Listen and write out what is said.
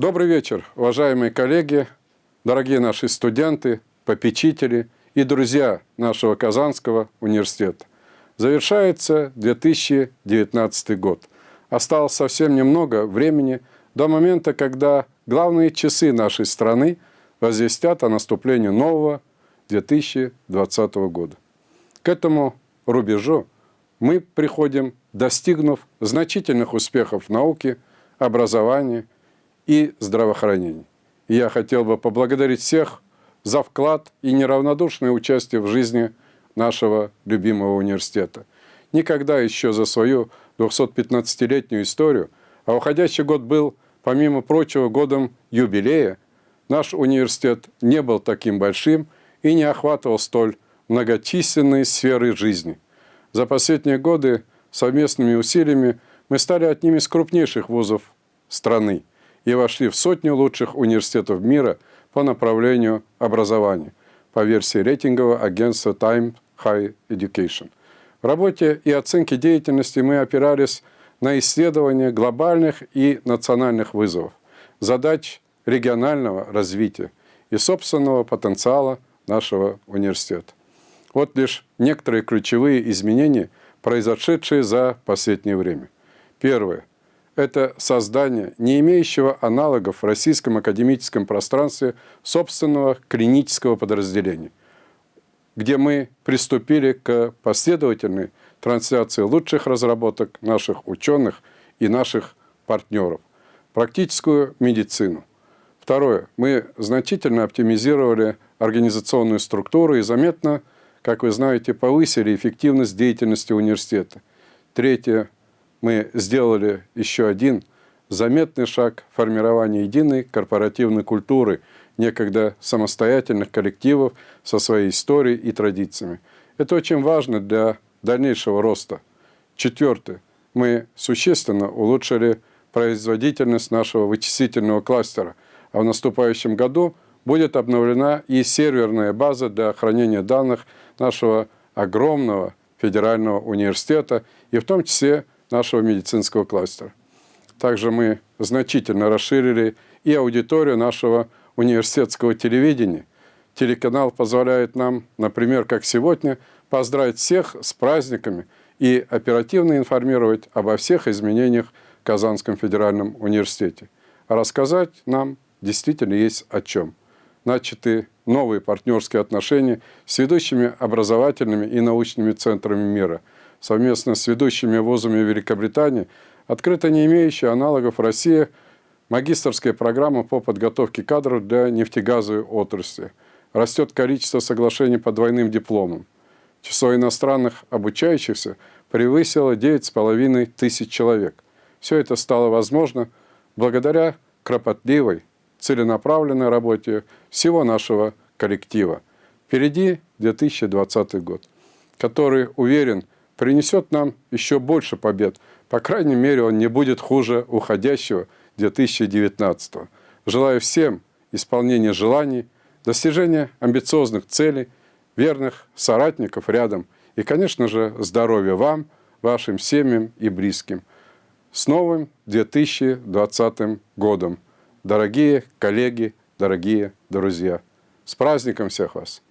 Добрый вечер, уважаемые коллеги, дорогие наши студенты, попечители и друзья нашего Казанского университета. Завершается 2019 год. Осталось совсем немного времени до момента, когда главные часы нашей страны возвестят о наступлении нового 2020 года. К этому рубежу мы приходим, достигнув значительных успехов в науке, образовании и здравоохранении. И я хотел бы поблагодарить всех за вклад и неравнодушное участие в жизни нашего любимого университета. Никогда еще за свою 215-летнюю историю, а уходящий год был, помимо прочего, годом юбилея, наш университет не был таким большим и не охватывал столь многочисленные сферы жизни. За последние годы совместными усилиями мы стали одним из крупнейших вузов страны и вошли в сотню лучших университетов мира по направлению образования по версии рейтингового агентства Time High Education. В работе и оценке деятельности мы опирались на исследования глобальных и национальных вызовов, задач регионального развития и собственного потенциала нашего университета. Вот лишь некоторые ключевые изменения, произошедшие за последнее время. Первое. Это создание не имеющего аналогов в российском академическом пространстве собственного клинического подразделения, где мы приступили к последовательной трансляции лучших разработок наших ученых и наших партнеров, практическую медицину. Второе. Мы значительно оптимизировали организационную структуру и заметно как вы знаете, повысили эффективность деятельности университета. Третье, мы сделали еще один заметный шаг в формировании единой корпоративной культуры некогда самостоятельных коллективов со своей историей и традициями. Это очень важно для дальнейшего роста. Четвертое. Мы существенно улучшили производительность нашего вычислительного кластера, а в наступающем году будет обновлена и серверная база для хранения данных нашего огромного федерального университета и в том числе нашего медицинского кластера. Также мы значительно расширили и аудиторию нашего университетского телевидения. Телеканал позволяет нам, например, как сегодня, поздравить всех с праздниками и оперативно информировать обо всех изменениях в Казанском федеральном университете. Рассказать нам действительно есть о чем начаты новые партнерские отношения с ведущими образовательными и научными центрами мира. Совместно с ведущими вузами Великобритании открыта не имеющая аналогов в России магистрская программа по подготовке кадров для нефтегазовой отрасли. Растет количество соглашений по двойным дипломам. Число иностранных обучающихся превысило 9,5 тысяч человек. Все это стало возможно благодаря кропотливой, целенаправленной работе всего нашего коллектива. Впереди 2020 год, который, уверен, принесет нам еще больше побед. По крайней мере, он не будет хуже уходящего 2019. Желаю всем исполнения желаний, достижения амбициозных целей, верных соратников рядом и, конечно же, здоровья вам, вашим семьям и близким. С новым 2020 годом! Дорогие коллеги, дорогие друзья, с праздником всех вас!